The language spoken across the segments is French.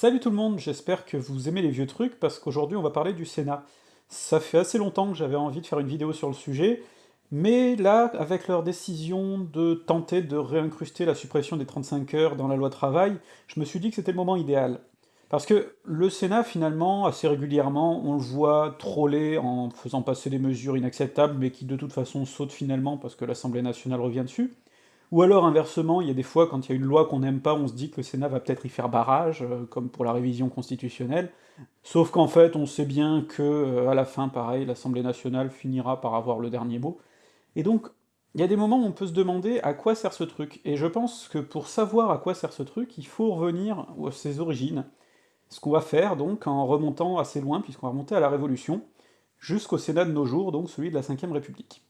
Salut tout le monde, j'espère que vous aimez les vieux trucs, parce qu'aujourd'hui on va parler du Sénat. Ça fait assez longtemps que j'avais envie de faire une vidéo sur le sujet, mais là, avec leur décision de tenter de réincruster la suppression des 35 heures dans la loi travail, je me suis dit que c'était le moment idéal. Parce que le Sénat, finalement, assez régulièrement, on le voit troller en faisant passer des mesures inacceptables, mais qui de toute façon sautent finalement parce que l'Assemblée nationale revient dessus. Ou alors, inversement, il y a des fois, quand il y a une loi qu'on n'aime pas, on se dit que le Sénat va peut-être y faire barrage, euh, comme pour la révision constitutionnelle, sauf qu'en fait, on sait bien que, euh, à la fin, pareil, l'Assemblée nationale finira par avoir le dernier mot. Et donc, il y a des moments où on peut se demander à quoi sert ce truc, et je pense que pour savoir à quoi sert ce truc, il faut revenir à ses origines. Ce qu'on va faire, donc, en remontant assez loin, puisqu'on va remonter à la Révolution, jusqu'au Sénat de nos jours, donc celui de la Ve République.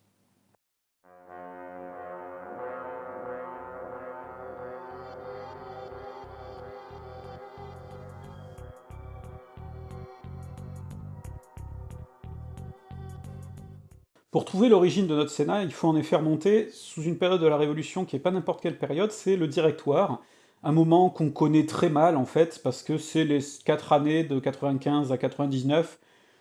Pour trouver l'origine de notre Sénat, il faut en effet remonter sous une période de la Révolution qui est pas n'importe quelle période, c'est le Directoire, un moment qu'on connaît très mal en fait, parce que c'est les quatre années de 95 à 99,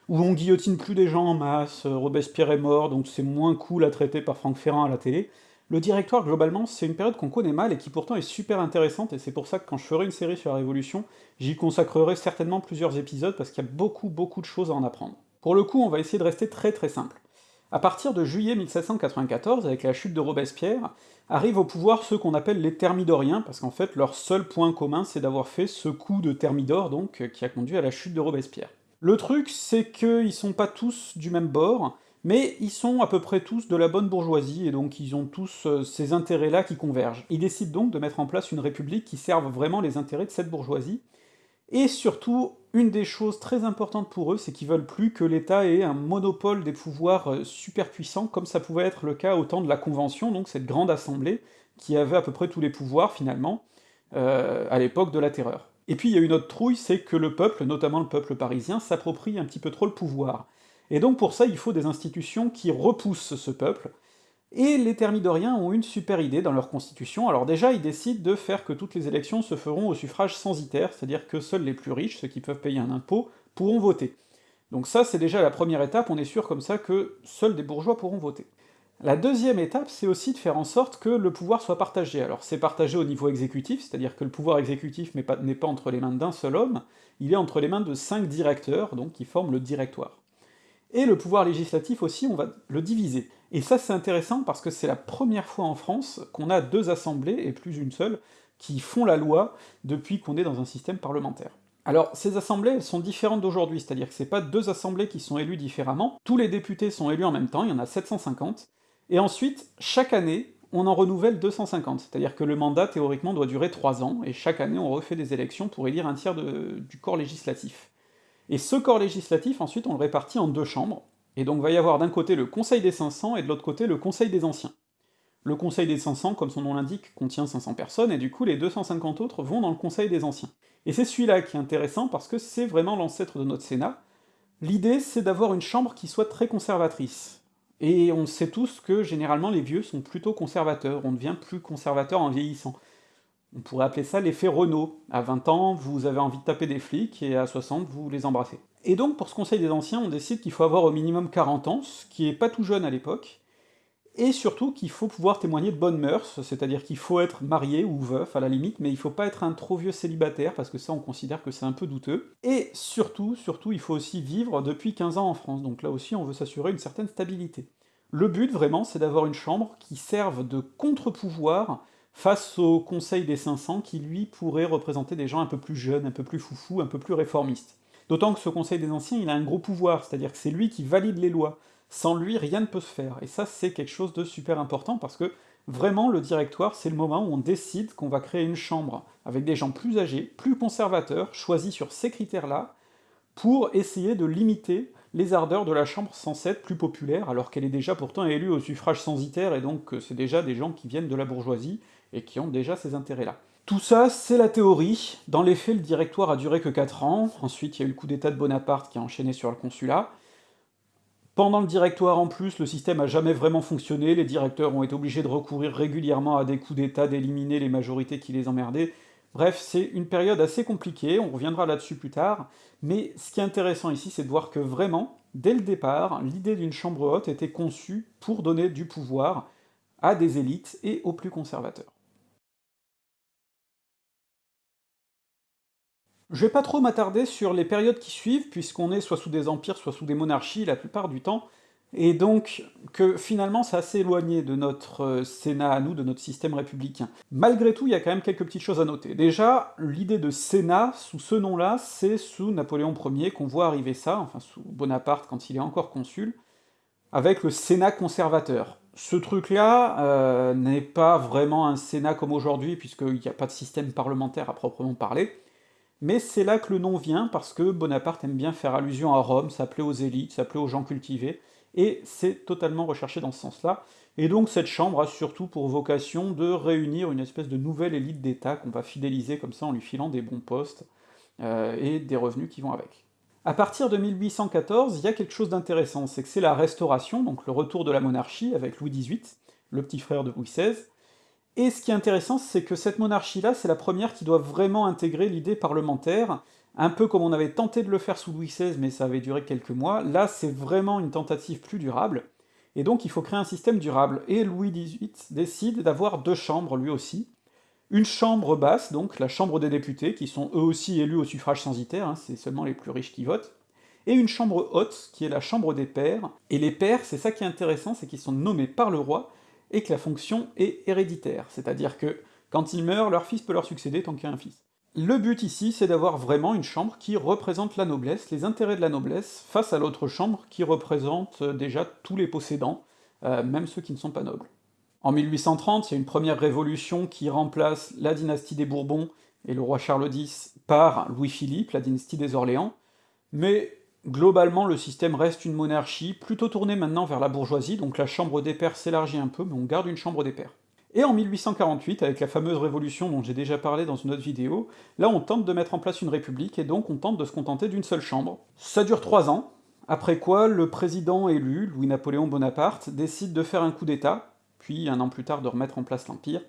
où on guillotine plus des gens en masse, Robespierre est mort, donc c'est moins cool à traiter par Franck Ferrand à la télé. Le Directoire, globalement, c'est une période qu'on connaît mal et qui pourtant est super intéressante, et c'est pour ça que quand je ferai une série sur la Révolution, j'y consacrerai certainement plusieurs épisodes, parce qu'il y a beaucoup beaucoup de choses à en apprendre. Pour le coup, on va essayer de rester très très simple. À partir de juillet 1794, avec la chute de Robespierre, arrivent au pouvoir ceux qu'on appelle les Thermidoriens, parce qu'en fait leur seul point commun c'est d'avoir fait ce coup de Thermidor, donc, qui a conduit à la chute de Robespierre. Le truc, c'est qu'ils sont pas tous du même bord, mais ils sont à peu près tous de la bonne bourgeoisie, et donc ils ont tous euh, ces intérêts-là qui convergent. Ils décident donc de mettre en place une république qui serve vraiment les intérêts de cette bourgeoisie, et surtout, une des choses très importantes pour eux, c'est qu'ils veulent plus que l'État ait un monopole des pouvoirs euh, super puissants, comme ça pouvait être le cas au temps de la Convention, donc cette grande assemblée, qui avait à peu près tous les pouvoirs, finalement, euh, à l'époque de la Terreur. Et puis il y a une autre trouille, c'est que le peuple, notamment le peuple parisien, s'approprie un petit peu trop le pouvoir. Et donc pour ça, il faut des institutions qui repoussent ce peuple, et les Thermidoriens ont une super idée dans leur constitution, alors déjà ils décident de faire que toutes les élections se feront au suffrage censitaire, c'est-à-dire que seuls les plus riches, ceux qui peuvent payer un impôt, pourront voter. Donc ça c'est déjà la première étape, on est sûr comme ça que seuls des bourgeois pourront voter. La deuxième étape, c'est aussi de faire en sorte que le pouvoir soit partagé. Alors c'est partagé au niveau exécutif, c'est-à-dire que le pouvoir exécutif n'est pas, pas, entre les mains d'un seul homme, il est entre les mains de cinq directeurs, donc qui forment le directoire. Et le pouvoir législatif aussi, on va le diviser. Et ça c'est intéressant parce que c'est la première fois en France qu'on a deux assemblées, et plus une seule, qui font la loi depuis qu'on est dans un système parlementaire. Alors, ces assemblées, elles sont différentes d'aujourd'hui, c'est-à-dire que c'est pas deux assemblées qui sont élues différemment, tous les députés sont élus en même temps, il y en a 750, et ensuite, chaque année, on en renouvelle 250, c'est-à-dire que le mandat, théoriquement, doit durer 3 ans, et chaque année on refait des élections pour élire un tiers du corps législatif. Et ce corps législatif, ensuite, on le répartit en deux chambres, et donc va y avoir d'un côté le Conseil des 500, et de l'autre côté le Conseil des Anciens. Le Conseil des 500, comme son nom l'indique, contient 500 personnes, et du coup les 250 autres vont dans le Conseil des Anciens. Et c'est celui-là qui est intéressant, parce que c'est vraiment l'ancêtre de notre Sénat. L'idée, c'est d'avoir une chambre qui soit très conservatrice. Et on sait tous que, généralement, les vieux sont plutôt conservateurs, on devient plus conservateur en vieillissant. On pourrait appeler ça l'effet Renault. À 20 ans, vous avez envie de taper des flics, et à 60, vous les embrassez. Et donc, pour ce Conseil des Anciens, on décide qu'il faut avoir au minimum 40 ans, ce qui est pas tout jeune à l'époque, et surtout qu'il faut pouvoir témoigner de bonnes mœurs, c'est-à-dire qu'il faut être marié ou veuf à la limite, mais il faut pas être un trop vieux célibataire, parce que ça on considère que c'est un peu douteux, et surtout, surtout, il faut aussi vivre depuis 15 ans en France, donc là aussi on veut s'assurer une certaine stabilité. Le but, vraiment, c'est d'avoir une chambre qui serve de contre-pouvoir face au Conseil des 500 qui, lui, pourrait représenter des gens un peu plus jeunes, un peu plus foufous, un peu plus réformistes. D'autant que ce Conseil des Anciens, il a un gros pouvoir, c'est-à-dire que c'est lui qui valide les lois. Sans lui, rien ne peut se faire, et ça c'est quelque chose de super important, parce que vraiment le directoire, c'est le moment où on décide qu'on va créer une chambre avec des gens plus âgés, plus conservateurs, choisis sur ces critères-là, pour essayer de limiter les ardeurs de la chambre censée être plus populaire, alors qu'elle est déjà pourtant élue au suffrage censitaire, et donc c'est déjà des gens qui viennent de la bourgeoisie, et qui ont déjà ces intérêts-là. Tout ça, c'est la théorie. Dans les faits, le directoire a duré que 4 ans, ensuite il y a eu le coup d'état de Bonaparte qui a enchaîné sur le consulat. Pendant le directoire en plus, le système a jamais vraiment fonctionné, les directeurs ont été obligés de recourir régulièrement à des coups d'état, d'éliminer les majorités qui les emmerdaient. Bref, c'est une période assez compliquée, on reviendra là-dessus plus tard, mais ce qui est intéressant ici, c'est de voir que vraiment, dès le départ, l'idée d'une chambre haute était conçue pour donner du pouvoir à des élites et aux plus conservateurs. Je vais pas trop m'attarder sur les périodes qui suivent, puisqu'on est soit sous des empires, soit sous des monarchies la plupart du temps, et donc que finalement c'est assez éloigné de notre euh, Sénat à nous, de notre système républicain. Malgré tout, il y a quand même quelques petites choses à noter. Déjà, l'idée de Sénat, sous ce nom-là, c'est sous Napoléon Ier qu'on voit arriver ça, enfin sous Bonaparte quand il est encore consul, avec le Sénat conservateur. Ce truc-là euh, n'est pas vraiment un Sénat comme aujourd'hui, puisqu'il n'y a pas de système parlementaire à proprement parler, mais c'est là que le nom vient, parce que Bonaparte aime bien faire allusion à Rome, s'appeler aux élites, s'appeler aux gens cultivés, et c'est totalement recherché dans ce sens-là. Et donc cette chambre a surtout pour vocation de réunir une espèce de nouvelle élite d'État qu'on va fidéliser comme ça en lui filant des bons postes, euh, et des revenus qui vont avec. À partir de 1814, il y a quelque chose d'intéressant, c'est que c'est la Restauration, donc le retour de la monarchie avec Louis XVIII, le petit frère de Louis XVI, et ce qui est intéressant, c'est que cette monarchie-là, c'est la première qui doit vraiment intégrer l'idée parlementaire, un peu comme on avait tenté de le faire sous Louis XVI, mais ça avait duré quelques mois, là c'est vraiment une tentative plus durable, et donc il faut créer un système durable, et Louis XVIII décide d'avoir deux chambres lui aussi, une chambre basse, donc la chambre des députés, qui sont eux aussi élus au suffrage censitaire, hein, c'est seulement les plus riches qui votent, et une chambre haute, qui est la chambre des pairs, et les pairs, c'est ça qui est intéressant, c'est qu'ils sont nommés par le roi, et que la fonction est héréditaire, c'est-à-dire que quand ils meurent, leur fils peut leur succéder tant qu'il y a un fils. Le but ici, c'est d'avoir vraiment une chambre qui représente la noblesse, les intérêts de la noblesse, face à l'autre chambre qui représente euh, déjà tous les possédants, euh, même ceux qui ne sont pas nobles. En 1830, il y a une première révolution qui remplace la dynastie des Bourbons et le roi Charles X par Louis-Philippe, la dynastie des Orléans, mais Globalement, le système reste une monarchie, plutôt tournée maintenant vers la bourgeoisie, donc la chambre des pairs s'élargit un peu, mais on garde une chambre des pairs. Et en 1848, avec la fameuse révolution dont j'ai déjà parlé dans une autre vidéo, là on tente de mettre en place une république, et donc on tente de se contenter d'une seule chambre. Ça dure trois ans, après quoi le président élu, Louis-Napoléon Bonaparte, décide de faire un coup d'état, puis un an plus tard de remettre en place l'Empire,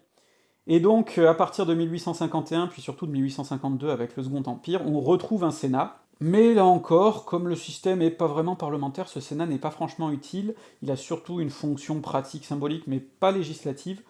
et donc à partir de 1851, puis surtout de 1852 avec le Second Empire, on retrouve un Sénat, mais là encore, comme le système n'est pas vraiment parlementaire, ce Sénat n'est pas franchement utile, il a surtout une fonction pratique, symbolique, mais pas législative,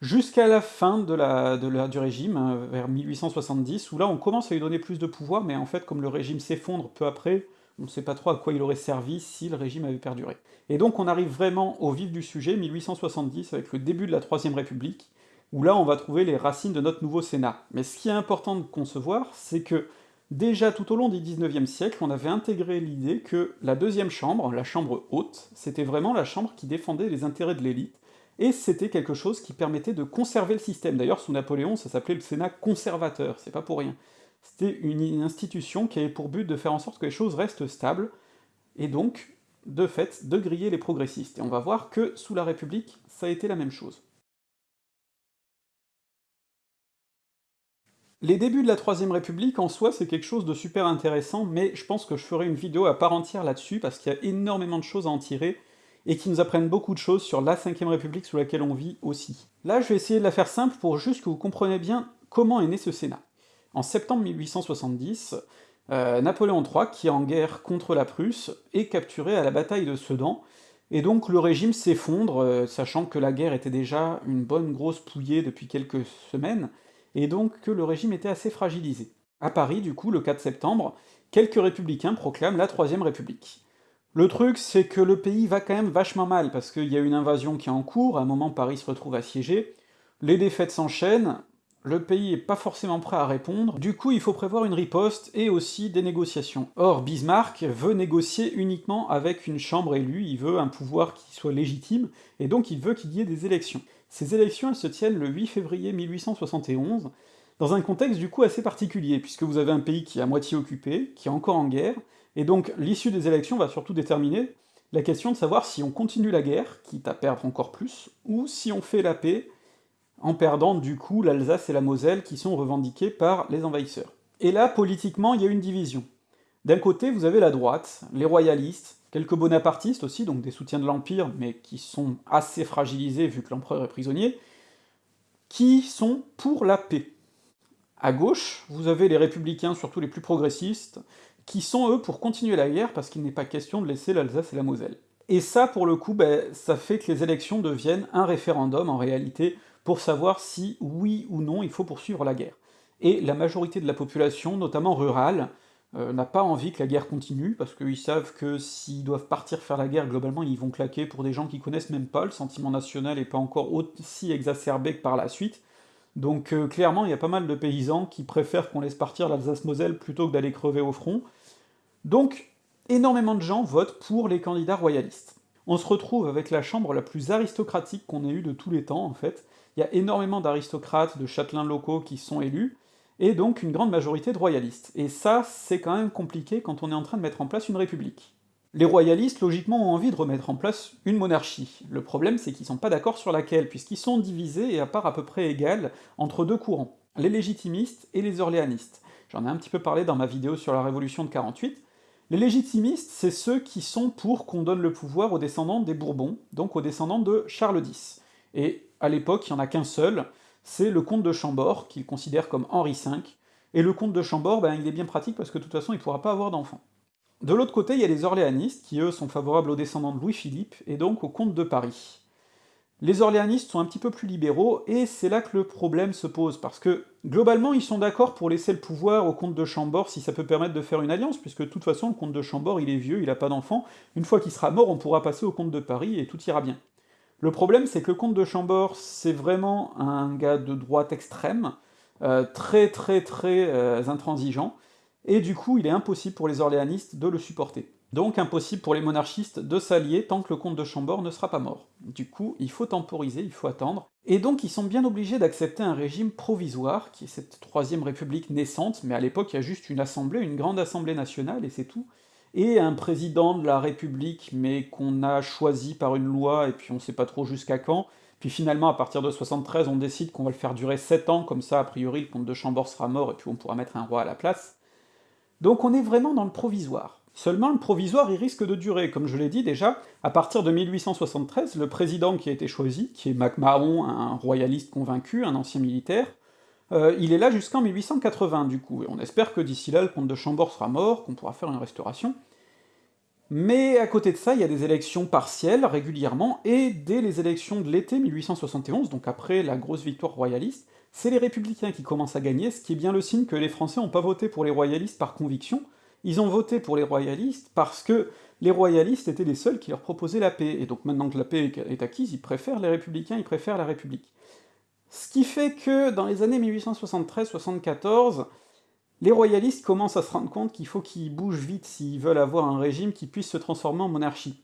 jusqu'à la fin du régime, hein, vers 1870, où là on commence à lui donner plus de pouvoir, mais en fait comme le régime s'effondre peu après, on ne sait pas trop à quoi il aurait servi si le régime avait perduré. Et donc on arrive vraiment au vif du sujet, 1870, avec le début de la Troisième République, où là on va trouver les racines de notre nouveau Sénat. Mais ce qui est important de concevoir, c'est que Déjà tout au long du XIXe siècle, on avait intégré l'idée que la deuxième chambre, la chambre haute, c'était vraiment la chambre qui défendait les intérêts de l'élite, et c'était quelque chose qui permettait de conserver le système. D'ailleurs, sous Napoléon, ça s'appelait le Sénat conservateur, c'est pas pour rien. C'était une institution qui avait pour but de faire en sorte que les choses restent stables, et donc, de fait, de griller les progressistes. Et on va voir que sous la République, ça a été la même chose. Les débuts de la Troisième République, en soi, c'est quelque chose de super intéressant, mais je pense que je ferai une vidéo à part entière là-dessus, parce qu'il y a énormément de choses à en tirer, et qui nous apprennent beaucoup de choses sur la Cinquième République sous laquelle on vit aussi. Là, je vais essayer de la faire simple pour juste que vous compreniez bien comment est né ce Sénat. En septembre 1870, euh, Napoléon III, qui est en guerre contre la Prusse, est capturé à la bataille de Sedan, et donc le régime s'effondre, euh, sachant que la guerre était déjà une bonne grosse pouillée depuis quelques semaines, et donc que le régime était assez fragilisé. À Paris, du coup, le 4 septembre, quelques républicains proclament la Troisième République. Le truc, c'est que le pays va quand même vachement mal, parce qu'il y a une invasion qui est en cours, à un moment Paris se retrouve assiégé, les défaites s'enchaînent, le pays est pas forcément prêt à répondre, du coup il faut prévoir une riposte et aussi des négociations. Or Bismarck veut négocier uniquement avec une chambre élue, il veut un pouvoir qui soit légitime, et donc il veut qu'il y ait des élections. Ces élections, se tiennent le 8 février 1871, dans un contexte du coup assez particulier, puisque vous avez un pays qui est à moitié occupé, qui est encore en guerre, et donc l'issue des élections va surtout déterminer la question de savoir si on continue la guerre, quitte à perdre encore plus, ou si on fait la paix, en perdant du coup l'Alsace et la Moselle qui sont revendiquées par les envahisseurs. Et là, politiquement, il y a une division. D'un côté, vous avez la droite, les royalistes, quelques bonapartistes aussi, donc des soutiens de l'Empire, mais qui sont assez fragilisés vu que l'empereur est prisonnier, qui sont pour la paix. À gauche, vous avez les républicains, surtout les plus progressistes, qui sont eux pour continuer la guerre parce qu'il n'est pas question de laisser l'Alsace et la Moselle. Et ça, pour le coup, ben, ça fait que les élections deviennent un référendum, en réalité, pour savoir si, oui ou non, il faut poursuivre la guerre. Et la majorité de la population, notamment rurale, euh, n'a pas envie que la guerre continue, parce qu'ils savent que s'ils doivent partir faire la guerre, globalement, ils vont claquer pour des gens qui connaissent même pas, le sentiment national n'est pas encore aussi exacerbé que par la suite, donc euh, clairement, il y a pas mal de paysans qui préfèrent qu'on laisse partir l'Alsace-Moselle plutôt que d'aller crever au front, donc énormément de gens votent pour les candidats royalistes. On se retrouve avec la chambre la plus aristocratique qu'on ait eue de tous les temps, en fait. Il y a énormément d'aristocrates, de châtelains locaux qui sont élus, et donc une grande majorité de royalistes. Et ça, c'est quand même compliqué quand on est en train de mettre en place une république. Les royalistes, logiquement, ont envie de remettre en place une monarchie. Le problème, c'est qu'ils sont pas d'accord sur laquelle, puisqu'ils sont divisés et à part à peu près égales entre deux courants, les légitimistes et les orléanistes. J'en ai un petit peu parlé dans ma vidéo sur la Révolution de 48, les légitimistes, c'est ceux qui sont pour qu'on donne le pouvoir aux descendants des Bourbons, donc aux descendants de Charles X. Et à l'époque, il n'y en a qu'un seul, c'est le comte de Chambord, qu'il considère comme Henri V, et le comte de Chambord, ben, il est bien pratique parce que de toute façon, il pourra pas avoir d'enfants. De l'autre côté, il y a les orléanistes, qui eux sont favorables aux descendants de Louis-Philippe, et donc au comte de Paris. Les orléanistes sont un petit peu plus libéraux, et c'est là que le problème se pose, parce que, globalement, ils sont d'accord pour laisser le pouvoir au comte de Chambord si ça peut permettre de faire une alliance, puisque de toute façon, le comte de Chambord, il est vieux, il a pas d'enfant, une fois qu'il sera mort, on pourra passer au comte de Paris, et tout ira bien. Le problème, c'est que le comte de Chambord, c'est vraiment un gars de droite extrême, euh, très très très euh, intransigeant, et du coup, il est impossible pour les orléanistes de le supporter. Donc impossible pour les monarchistes de s'allier tant que le comte de Chambord ne sera pas mort. Du coup, il faut temporiser, il faut attendre, et donc ils sont bien obligés d'accepter un régime provisoire, qui est cette troisième république naissante, mais à l'époque il y a juste une assemblée, une grande assemblée nationale, et c'est tout, et un président de la République, mais qu'on a choisi par une loi, et puis on sait pas trop jusqu'à quand, puis finalement, à partir de 73, on décide qu'on va le faire durer 7 ans, comme ça, a priori, le comte de Chambord sera mort, et puis on pourra mettre un roi à la place. Donc on est vraiment dans le provisoire. Seulement, le provisoire, il risque de durer. Comme je l'ai dit déjà, à partir de 1873, le président qui a été choisi, qui est MacMahon, un royaliste convaincu, un ancien militaire, euh, il est là jusqu'en 1880 du coup, et on espère que d'ici là le comte de Chambord sera mort, qu'on pourra faire une restauration. Mais à côté de ça, il y a des élections partielles régulièrement, et dès les élections de l'été 1871, donc après la grosse victoire royaliste, c'est les républicains qui commencent à gagner, ce qui est bien le signe que les Français n'ont pas voté pour les royalistes par conviction, ils ont voté pour les royalistes parce que les royalistes étaient les seuls qui leur proposaient la paix, et donc maintenant que la paix est acquise, ils préfèrent les républicains, ils préfèrent la République. Ce qui fait que, dans les années 1873-74, les royalistes commencent à se rendre compte qu'il faut qu'ils bougent vite s'ils veulent avoir un régime qui puisse se transformer en monarchie.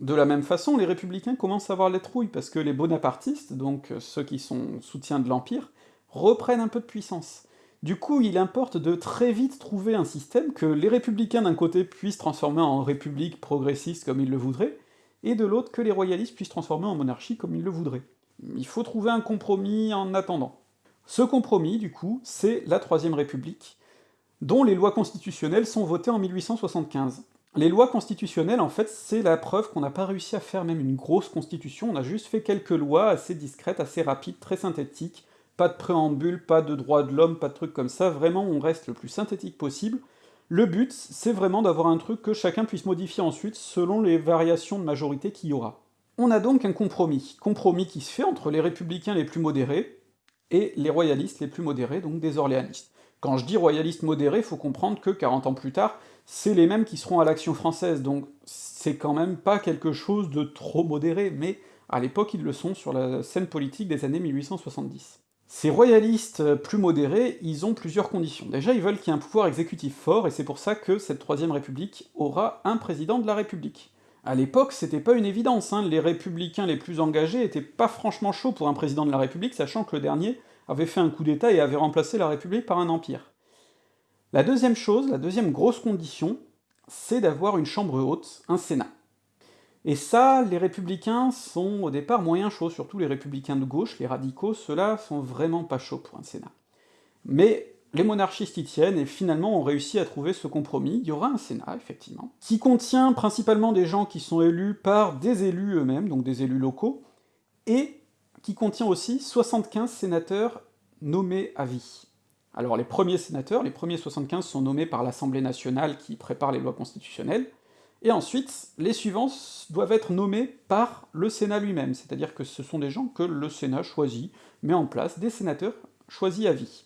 De la même façon, les républicains commencent à avoir les trouilles, parce que les bonapartistes, donc ceux qui sont soutiens de l'Empire, reprennent un peu de puissance. Du coup, il importe de très vite trouver un système que les républicains d'un côté puissent transformer en république progressiste comme ils le voudraient, et de l'autre que les royalistes puissent transformer en monarchie comme ils le voudraient. Il faut trouver un compromis en attendant. Ce compromis, du coup, c'est la Troisième République, dont les lois constitutionnelles sont votées en 1875. Les lois constitutionnelles, en fait, c'est la preuve qu'on n'a pas réussi à faire même une grosse constitution, on a juste fait quelques lois assez discrètes, assez rapides, très synthétiques, pas de préambule, pas de droit de l'homme, pas de trucs comme ça, vraiment on reste le plus synthétique possible. Le but, c'est vraiment d'avoir un truc que chacun puisse modifier ensuite selon les variations de majorité qu'il y aura. On a donc un compromis, compromis qui se fait entre les républicains les plus modérés et les royalistes les plus modérés, donc des orléanistes. Quand je dis royalistes modérés, faut comprendre que 40 ans plus tard, c'est les mêmes qui seront à l'Action française, donc c'est quand même pas quelque chose de trop modéré, mais à l'époque ils le sont sur la scène politique des années 1870. Ces royalistes plus modérés, ils ont plusieurs conditions. Déjà, ils veulent qu'il y ait un pouvoir exécutif fort, et c'est pour ça que cette Troisième République aura un président de la République. À l'époque, c'était pas une évidence, hein. les républicains les plus engagés étaient pas franchement chauds pour un président de la République, sachant que le dernier avait fait un coup d'état et avait remplacé la République par un empire. La deuxième chose, la deuxième grosse condition, c'est d'avoir une chambre haute, un sénat. Et ça, les républicains sont au départ moyen chauds, surtout les républicains de gauche, les radicaux, ceux-là sont vraiment pas chauds pour un Sénat. Mais les monarchistes y tiennent, et finalement ont réussi à trouver ce compromis, il y aura un Sénat, effectivement, qui contient principalement des gens qui sont élus par des élus eux-mêmes, donc des élus locaux, et qui contient aussi 75 sénateurs nommés à vie. Alors les premiers sénateurs, les premiers 75 sont nommés par l'Assemblée nationale qui prépare les lois constitutionnelles, et ensuite, les suivants doivent être nommés par le Sénat lui-même, c'est-à-dire que ce sont des gens que le Sénat choisit, met en place, des sénateurs choisis à vie.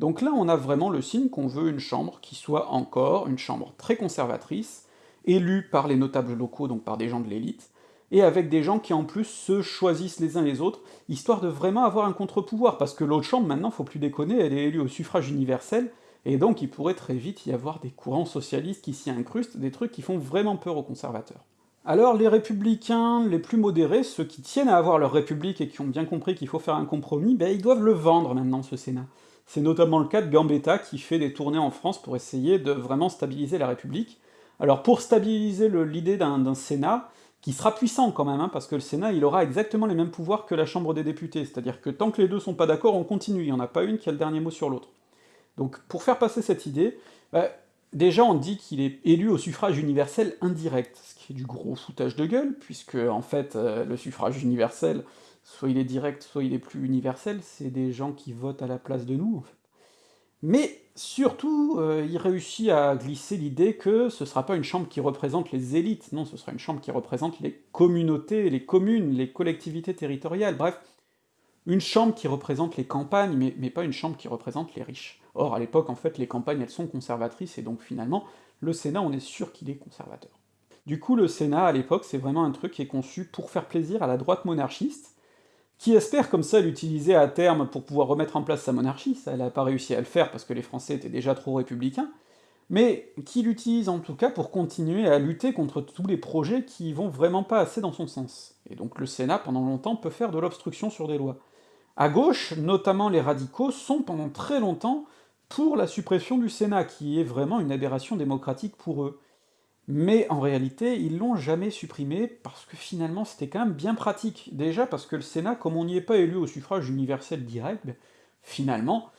Donc là, on a vraiment le signe qu'on veut une chambre qui soit encore une chambre très conservatrice, élue par les notables locaux, donc par des gens de l'élite, et avec des gens qui en plus se choisissent les uns les autres, histoire de vraiment avoir un contre-pouvoir, parce que l'autre chambre, maintenant, faut plus déconner, elle est élue au suffrage universel, et donc il pourrait très vite y avoir des courants socialistes qui s'y incrustent, des trucs qui font vraiment peur aux conservateurs. Alors les républicains les plus modérés, ceux qui tiennent à avoir leur république et qui ont bien compris qu'il faut faire un compromis, ben ils doivent le vendre maintenant, ce Sénat. C'est notamment le cas de Gambetta qui fait des tournées en France pour essayer de vraiment stabiliser la République. Alors pour stabiliser l'idée d'un Sénat, qui sera puissant quand même, hein, parce que le Sénat il aura exactement les mêmes pouvoirs que la Chambre des députés, c'est-à-dire que tant que les deux sont pas d'accord, on continue, il n'y en a pas une qui a le dernier mot sur l'autre. Donc pour faire passer cette idée, bah, déjà on dit qu'il est élu au suffrage universel indirect, ce qui est du gros foutage de gueule, puisque en fait euh, le suffrage universel, soit il est direct, soit il est plus universel, c'est des gens qui votent à la place de nous, en fait. Mais surtout, euh, il réussit à glisser l'idée que ce sera pas une chambre qui représente les élites, non, ce sera une chambre qui représente les communautés, les communes, les collectivités territoriales, bref, une chambre qui représente les campagnes, mais, mais pas une chambre qui représente les riches. Or, à l'époque, en fait, les campagnes, elles sont conservatrices, et donc finalement, le Sénat, on est sûr qu'il est conservateur. Du coup, le Sénat, à l'époque, c'est vraiment un truc qui est conçu pour faire plaisir à la droite monarchiste, qui espère comme ça l'utiliser à terme pour pouvoir remettre en place sa monarchie, ça elle a pas réussi à le faire parce que les Français étaient déjà trop républicains, mais qui l'utilise en tout cas pour continuer à lutter contre tous les projets qui vont vraiment pas assez dans son sens? Et donc le Sénat, pendant longtemps, peut faire de l'obstruction sur des lois. À gauche, notamment les radicaux, sont pendant très longtemps pour la suppression du Sénat, qui est vraiment une aberration démocratique pour eux. Mais en réalité, ils l'ont jamais supprimé, parce que finalement c'était quand même bien pratique. Déjà parce que le Sénat, comme on n'y est pas élu au suffrage universel direct, ben, finalement,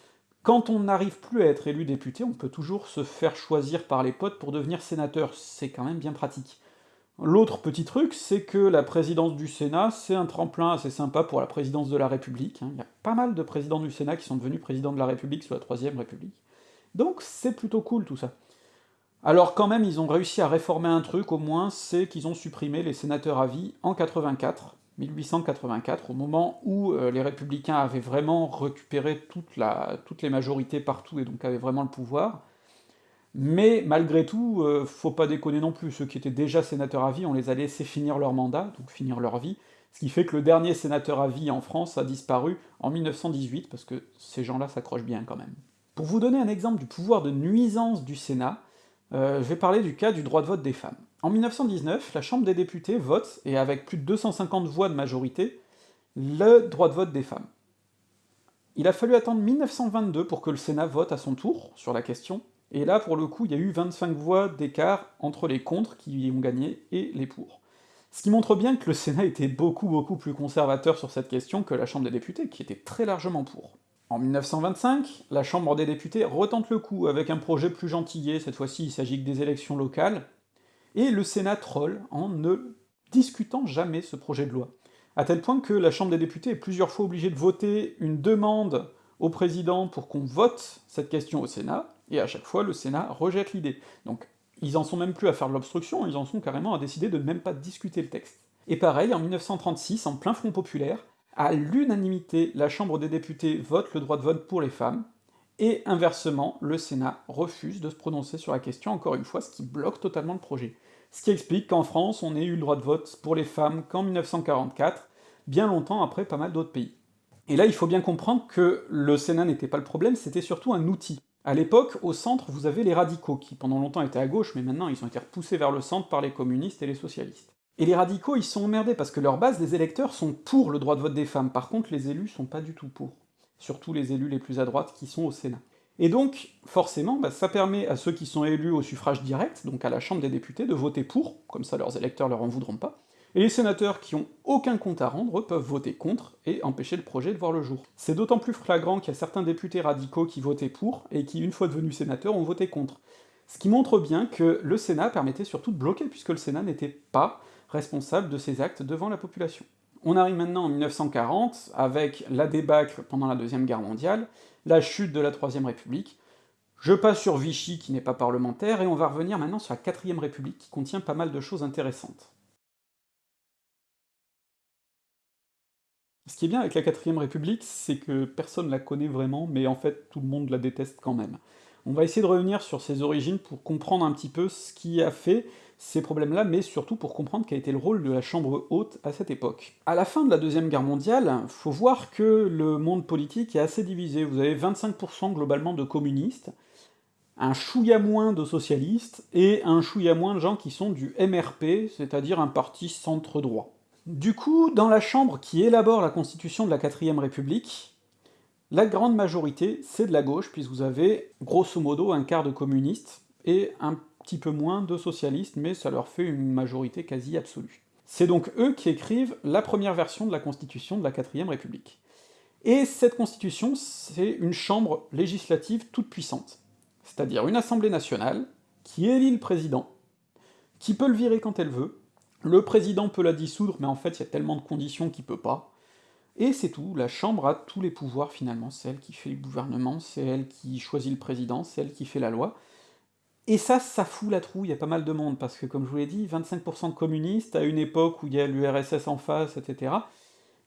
quand on n'arrive plus à être élu député, on peut toujours se faire choisir par les potes pour devenir sénateur, c'est quand même bien pratique. L'autre petit truc, c'est que la présidence du Sénat, c'est un tremplin assez sympa pour la présidence de la République. Hein. Il y a pas mal de présidents du Sénat qui sont devenus présidents de la République sous la Troisième République. Donc c'est plutôt cool tout ça. Alors quand même, ils ont réussi à réformer un truc, au moins, c'est qu'ils ont supprimé les sénateurs à vie en 84, 1884, au moment où euh, les Républicains avaient vraiment récupéré toutes les majorités partout et donc avaient vraiment le pouvoir, mais malgré tout, euh, faut pas déconner non plus, ceux qui étaient déjà sénateurs à vie, on les a laissés finir leur mandat, donc finir leur vie, ce qui fait que le dernier sénateur à vie en France a disparu en 1918, parce que ces gens-là s'accrochent bien quand même. Pour vous donner un exemple du pouvoir de nuisance du Sénat, euh, je vais parler du cas du droit de vote des femmes. En 1919, la Chambre des députés vote, et avec plus de 250 voix de majorité, le droit de vote des femmes. Il a fallu attendre 1922 pour que le Sénat vote à son tour sur la question, et là, pour le coup, il y a eu 25 voix d'écart entre les contre qui ont gagné et les pour. Ce qui montre bien que le Sénat était beaucoup beaucoup plus conservateur sur cette question que la Chambre des députés, qui était très largement pour. En 1925, la Chambre des députés retente le coup avec un projet plus gentillé, cette fois-ci il s'agit que des élections locales, et le Sénat troll en ne discutant jamais ce projet de loi. À tel point que la Chambre des députés est plusieurs fois obligée de voter une demande au président pour qu'on vote cette question au Sénat, et à chaque fois le Sénat rejette l'idée. Donc ils en sont même plus à faire de l'obstruction, ils en sont carrément à décider de même pas discuter le texte. Et pareil, en 1936, en plein Front populaire, à l'unanimité, la Chambre des députés vote le droit de vote pour les femmes, et inversement, le Sénat refuse de se prononcer sur la question, encore une fois, ce qui bloque totalement le projet. Ce qui explique qu'en France, on ait eu le droit de vote pour les femmes qu'en 1944, bien longtemps après pas mal d'autres pays. Et là, il faut bien comprendre que le Sénat n'était pas le problème, c'était surtout un outil. À l'époque, au centre, vous avez les radicaux, qui pendant longtemps étaient à gauche, mais maintenant ils ont été repoussés vers le centre par les communistes et les socialistes. Et les radicaux, ils sont emmerdés, parce que leur base des électeurs sont pour le droit de vote des femmes, par contre les élus sont pas du tout pour. Surtout les élus les plus à droite qui sont au Sénat. Et donc, forcément, bah, ça permet à ceux qui sont élus au suffrage direct, donc à la Chambre des députés, de voter pour, comme ça leurs électeurs leur en voudront pas, et les sénateurs qui ont aucun compte à rendre peuvent voter contre et empêcher le projet de voir le jour. C'est d'autant plus flagrant qu'il y a certains députés radicaux qui votaient pour, et qui, une fois devenus sénateurs, ont voté contre. Ce qui montre bien que le Sénat permettait surtout de bloquer, puisque le Sénat n'était pas responsable de ses actes devant la population. On arrive maintenant en 1940, avec la débâcle pendant la Deuxième Guerre mondiale, la chute de la Troisième République, je passe sur Vichy, qui n'est pas parlementaire, et on va revenir maintenant sur la Quatrième République, qui contient pas mal de choses intéressantes. Ce qui est bien avec la Quatrième République, c'est que personne la connaît vraiment, mais en fait tout le monde la déteste quand même. On va essayer de revenir sur ses origines pour comprendre un petit peu ce qui a fait ces problèmes-là, mais surtout pour comprendre quel était le rôle de la Chambre haute à cette époque. À la fin de la Deuxième Guerre mondiale, faut voir que le monde politique est assez divisé. Vous avez 25% globalement de communistes, un chouïa moins de socialistes, et un chouïa moins de gens qui sont du MRP, c'est-à-dire un parti centre-droit. Du coup, dans la Chambre qui élabore la constitution de la 4ème République, la grande majorité, c'est de la gauche, puisque vous avez, grosso modo, un quart de communistes, et un petit peu moins de socialistes, mais ça leur fait une majorité quasi absolue. C'est donc eux qui écrivent la première version de la constitution de la 4ème République. Et cette constitution, c'est une chambre législative toute puissante, c'est-à-dire une assemblée nationale, qui élit le président, qui peut le virer quand elle veut, le président peut la dissoudre, mais en fait, il y a tellement de conditions qu'il peut pas. Et c'est tout, la Chambre a tous les pouvoirs finalement, c'est elle qui fait le gouvernement, c'est elle qui choisit le président, c'est elle qui fait la loi. Et ça, ça fout la trouille, a pas mal de monde, parce que comme je vous l'ai dit, 25% de communistes, à une époque où il y a l'URSS en face, etc.,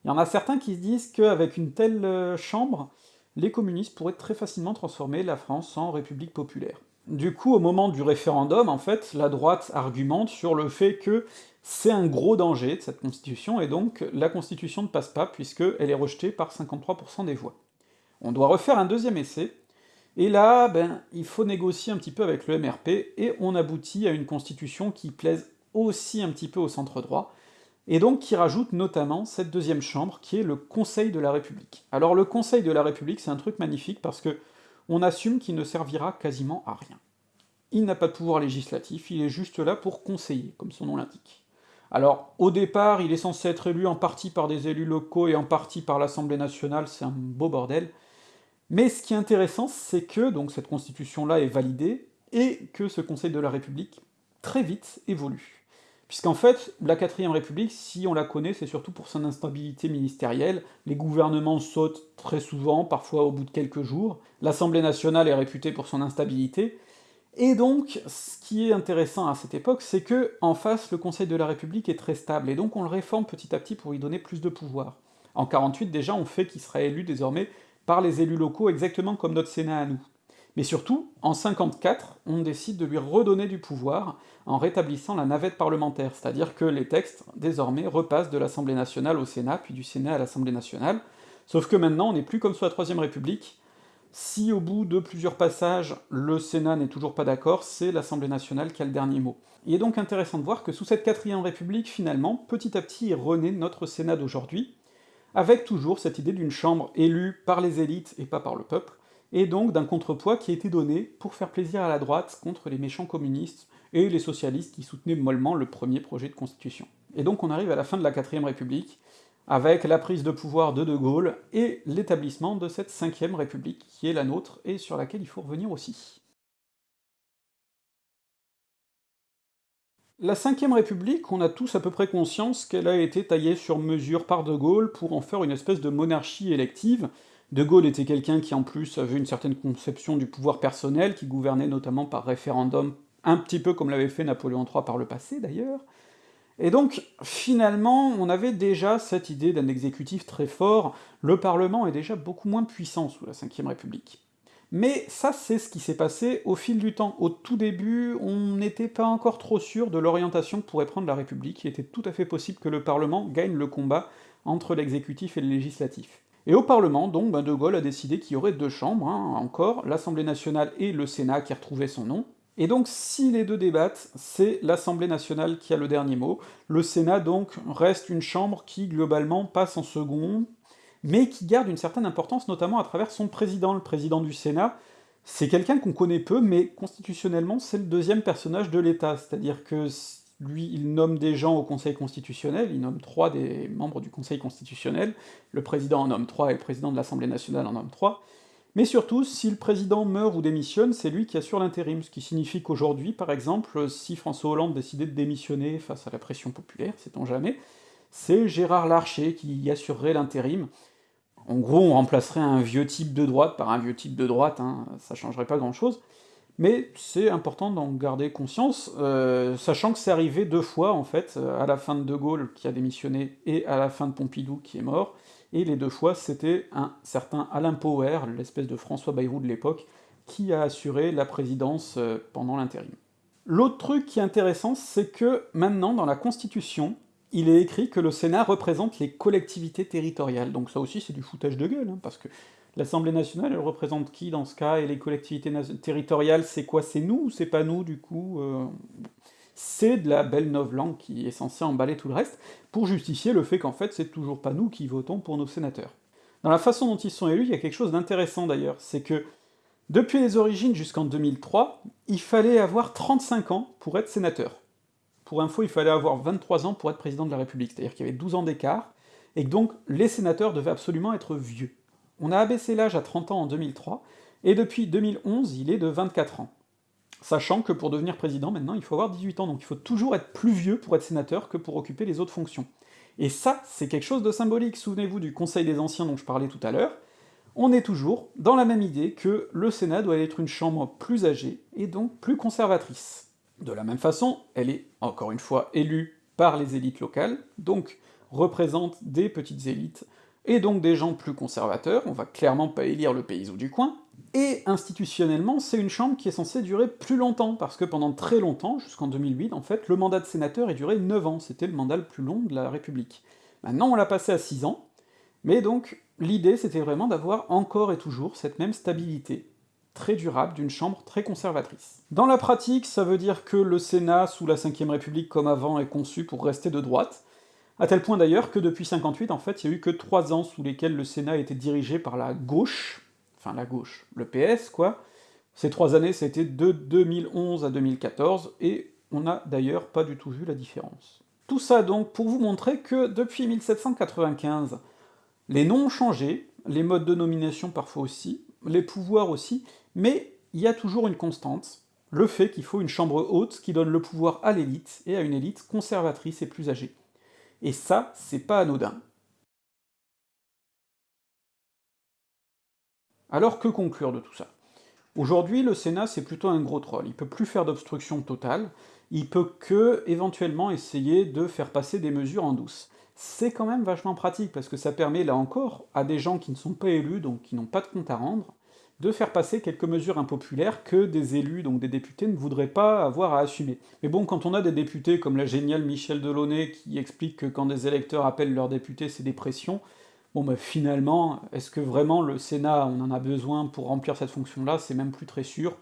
il y en a certains qui se disent qu'avec une telle euh, chambre, les communistes pourraient très facilement transformer la France en république populaire. Du coup, au moment du référendum, en fait, la droite argumente sur le fait que c'est un gros danger de cette constitution, et donc la constitution ne passe pas, puisqu'elle est rejetée par 53% des voix. On doit refaire un deuxième essai, et là, ben, il faut négocier un petit peu avec le MRP, et on aboutit à une constitution qui plaise aussi un petit peu au centre droit, et donc qui rajoute notamment cette deuxième chambre, qui est le Conseil de la République. Alors le Conseil de la République, c'est un truc magnifique, parce que on assume qu'il ne servira quasiment à rien. Il n'a pas de pouvoir législatif, il est juste là pour conseiller, comme son nom l'indique. Alors, au départ, il est censé être élu en partie par des élus locaux et en partie par l'Assemblée nationale, c'est un beau bordel. Mais ce qui est intéressant, c'est que donc cette constitution-là est validée, et que ce Conseil de la République, très vite, évolue. Puisqu'en fait, la 4ème République, si on la connaît, c'est surtout pour son instabilité ministérielle, les gouvernements sautent très souvent, parfois au bout de quelques jours, l'Assemblée nationale est réputée pour son instabilité, et donc, ce qui est intéressant à cette époque, c'est que en face, le Conseil de la République est très stable, et donc on le réforme petit à petit pour lui donner plus de pouvoir. En 48, déjà, on fait qu'il sera élu désormais par les élus locaux, exactement comme notre Sénat à nous. Mais surtout, en 54, on décide de lui redonner du pouvoir en rétablissant la navette parlementaire, c'est-à-dire que les textes, désormais, repassent de l'Assemblée nationale au Sénat, puis du Sénat à l'Assemblée nationale, sauf que maintenant, on n'est plus comme sous la Troisième République, si au bout de plusieurs passages, le Sénat n'est toujours pas d'accord, c'est l'Assemblée nationale qui a le dernier mot. Il est donc intéressant de voir que sous cette quatrième république, finalement, petit à petit est rené notre Sénat d'aujourd'hui, avec toujours cette idée d'une chambre élue par les élites et pas par le peuple, et donc d'un contrepoids qui a été donné pour faire plaisir à la droite contre les méchants communistes et les socialistes qui soutenaient mollement le premier projet de constitution. Et donc on arrive à la fin de la quatrième république, avec la prise de pouvoir de De Gaulle et l'établissement de cette cinquième république qui est la nôtre et sur laquelle il faut revenir aussi. La cinquième république, on a tous à peu près conscience qu'elle a été taillée sur mesure par De Gaulle pour en faire une espèce de monarchie élective. De Gaulle était quelqu'un qui en plus avait une certaine conception du pouvoir personnel, qui gouvernait notamment par référendum, un petit peu comme l'avait fait Napoléon III par le passé d'ailleurs, et donc, finalement, on avait déjà cette idée d'un exécutif très fort, le Parlement est déjà beaucoup moins puissant sous la Ve République. Mais ça, c'est ce qui s'est passé au fil du temps. Au tout début, on n'était pas encore trop sûr de l'orientation que pourrait prendre la République, il était tout à fait possible que le Parlement gagne le combat entre l'exécutif et le législatif. Et au Parlement, donc, ben De Gaulle a décidé qu'il y aurait deux chambres, hein, encore, l'Assemblée nationale et le Sénat qui retrouvait son nom, et donc si les deux débattent, c'est l'Assemblée nationale qui a le dernier mot, le Sénat donc reste une chambre qui globalement passe en second, mais qui garde une certaine importance notamment à travers son président, le président du Sénat, c'est quelqu'un qu'on connaît peu, mais constitutionnellement c'est le deuxième personnage de l'État, c'est-à-dire que lui, il nomme des gens au Conseil constitutionnel, il nomme trois des membres du Conseil constitutionnel, le président en nomme trois et le président de l'Assemblée nationale en nomme trois, mais surtout, si le président meurt ou démissionne, c'est lui qui assure l'intérim, ce qui signifie qu'aujourd'hui, par exemple, si François Hollande décidait de démissionner face à la pression populaire, sait-on jamais, c'est Gérard Larcher qui assurerait l'intérim. En gros, on remplacerait un vieux type de droite par un vieux type de droite, hein, ça changerait pas grand-chose, mais c'est important d'en garder conscience, euh, sachant que c'est arrivé deux fois, en fait, à la fin de De Gaulle, qui a démissionné, et à la fin de Pompidou, qui est mort, et les deux fois, c'était un certain Alain Power, l'espèce de François Bayrou de l'époque, qui a assuré la présidence euh, pendant l'intérim. L'autre truc qui est intéressant, c'est que maintenant, dans la Constitution, il est écrit que le Sénat représente les collectivités territoriales, donc ça aussi c'est du foutage de gueule, hein, parce que l'Assemblée nationale, elle représente qui dans ce cas, et les collectivités territoriales, c'est quoi? C'est nous ou c'est pas nous, du coup euh, C'est de la belle langue qui est censée emballer tout le reste, pour justifier le fait qu'en fait c'est toujours pas nous qui votons pour nos sénateurs. Dans la façon dont ils sont élus, il y a quelque chose d'intéressant d'ailleurs, c'est que depuis les origines jusqu'en 2003, il fallait avoir 35 ans pour être sénateur. Pour info, il fallait avoir 23 ans pour être président de la République, c'est-à-dire qu'il y avait 12 ans d'écart, et que donc les sénateurs devaient absolument être vieux. On a abaissé l'âge à 30 ans en 2003, et depuis 2011, il est de 24 ans. Sachant que pour devenir président, maintenant, il faut avoir 18 ans, donc il faut toujours être plus vieux pour être sénateur que pour occuper les autres fonctions. Et ça, c'est quelque chose de symbolique, souvenez-vous du Conseil des Anciens dont je parlais tout à l'heure, on est toujours dans la même idée que le Sénat doit être une chambre plus âgée, et donc plus conservatrice. De la même façon, elle est, encore une fois, élue par les élites locales, donc représente des petites élites, et donc des gens plus conservateurs, on va clairement pas élire le paysan du coin, et institutionnellement, c'est une chambre qui est censée durer plus longtemps, parce que pendant très longtemps, jusqu'en 2008 en fait, le mandat de sénateur est duré 9 ans, c'était le mandat le plus long de la République. Maintenant on l'a passé à 6 ans, mais donc l'idée c'était vraiment d'avoir encore et toujours cette même stabilité, très durable d'une chambre très conservatrice. Dans la pratique, ça veut dire que le Sénat, sous la Ve République comme avant, est conçu pour rester de droite, à tel point d'ailleurs que depuis 58, en fait, il y a eu que trois ans sous lesquels le Sénat était dirigé par la gauche, enfin la gauche, le PS, quoi. Ces trois années, c'était de 2011 à 2014, et on n'a d'ailleurs pas du tout vu la différence. Tout ça donc pour vous montrer que depuis 1795, les noms ont changé, les modes de nomination parfois aussi, les pouvoirs aussi, mais il y a toujours une constante, le fait qu'il faut une chambre haute qui donne le pouvoir à l'élite, et à une élite conservatrice et plus âgée. Et ça, c'est pas anodin. Alors que conclure de tout ça? Aujourd'hui, le Sénat, c'est plutôt un gros troll, il peut plus faire d'obstruction totale, il peut que, éventuellement, essayer de faire passer des mesures en douce. C'est quand même vachement pratique, parce que ça permet, là encore, à des gens qui ne sont pas élus, donc qui n'ont pas de compte à rendre, de faire passer quelques mesures impopulaires que des élus, donc des députés, ne voudraient pas avoir à assumer. Mais bon, quand on a des députés comme la géniale Michel Delaunay qui explique que quand des électeurs appellent leurs députés, c'est des pressions, bon bah finalement, est-ce que vraiment le Sénat, on en a besoin pour remplir cette fonction-là? C'est même plus très sûr.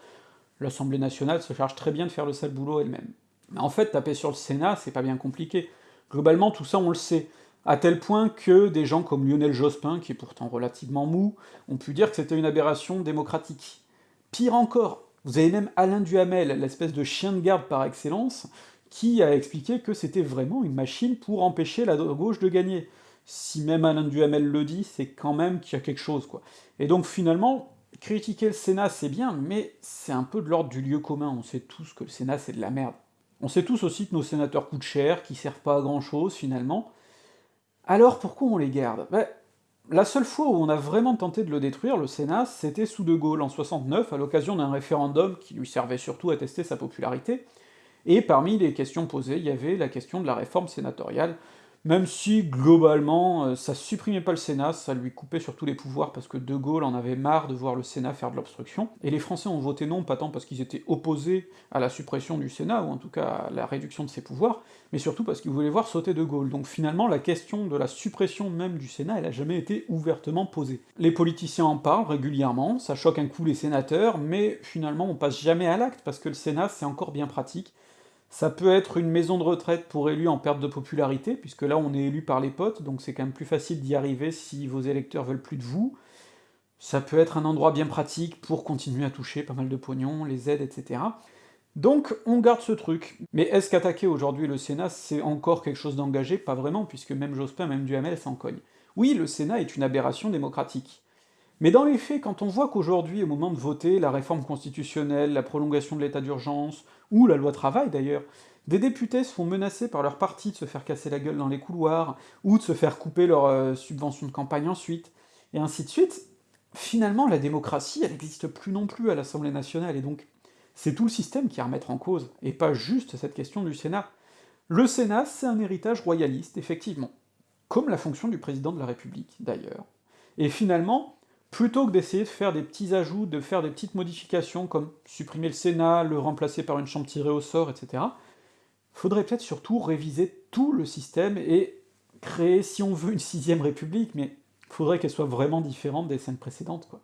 L'Assemblée nationale se charge très bien de faire le sale boulot elle-même. Mais en fait, taper sur le Sénat, c'est pas bien compliqué. Globalement, tout ça, on le sait à tel point que des gens comme Lionel Jospin, qui est pourtant relativement mou, ont pu dire que c'était une aberration démocratique. Pire encore, vous avez même Alain Duhamel, l'espèce de chien de garde par excellence, qui a expliqué que c'était vraiment une machine pour empêcher la gauche de gagner. Si même Alain Duhamel le dit, c'est quand même qu'il y a quelque chose, quoi. Et donc finalement, critiquer le Sénat c'est bien, mais c'est un peu de l'ordre du lieu commun, on sait tous que le Sénat c'est de la merde. On sait tous aussi que nos sénateurs coûtent cher, qu'ils servent pas à grand chose finalement, alors pourquoi on les garde? Ben, La seule fois où on a vraiment tenté de le détruire, le Sénat, c'était sous De Gaulle, en 69, à l'occasion d'un référendum qui lui servait surtout à tester sa popularité, et parmi les questions posées, il y avait la question de la réforme sénatoriale, même si, globalement, euh, ça supprimait pas le Sénat, ça lui coupait surtout les pouvoirs parce que De Gaulle en avait marre de voir le Sénat faire de l'obstruction, et les Français ont voté non, pas tant parce qu'ils étaient opposés à la suppression du Sénat, ou en tout cas à la réduction de ses pouvoirs, mais surtout parce qu'ils voulaient voir sauter De Gaulle. Donc finalement, la question de la suppression même du Sénat, elle a jamais été ouvertement posée. Les politiciens en parlent régulièrement, ça choque un coup les sénateurs, mais finalement on passe jamais à l'acte, parce que le Sénat c'est encore bien pratique, ça peut être une maison de retraite pour élus en perte de popularité, puisque là on est élu par les potes, donc c'est quand même plus facile d'y arriver si vos électeurs veulent plus de vous. Ça peut être un endroit bien pratique pour continuer à toucher pas mal de pognon, les aides, etc. Donc on garde ce truc. Mais est-ce qu'attaquer aujourd'hui le Sénat, c'est encore quelque chose d'engagé? Pas vraiment, puisque même Jospin, même Duhamel s'en cogne. Oui, le Sénat est une aberration démocratique. Mais dans les faits, quand on voit qu'aujourd'hui, au moment de voter la réforme constitutionnelle, la prolongation de l'état d'urgence, ou la loi travail d'ailleurs, des députés se font menacer par leur parti de se faire casser la gueule dans les couloirs, ou de se faire couper leur euh, subvention de campagne ensuite, et ainsi de suite, finalement la démocratie, elle n'existe plus non plus à l'Assemblée nationale, et donc c'est tout le système qui est à remettre en cause, et pas juste cette question du Sénat. Le Sénat, c'est un héritage royaliste, effectivement, comme la fonction du président de la République, d'ailleurs. Et finalement, plutôt que d'essayer de faire des petits ajouts, de faire des petites modifications, comme supprimer le Sénat, le remplacer par une chambre tirée au sort, etc., faudrait peut-être surtout réviser tout le système et créer, si on veut, une sixième république, mais faudrait qu'elle soit vraiment différente des cinq précédentes, quoi.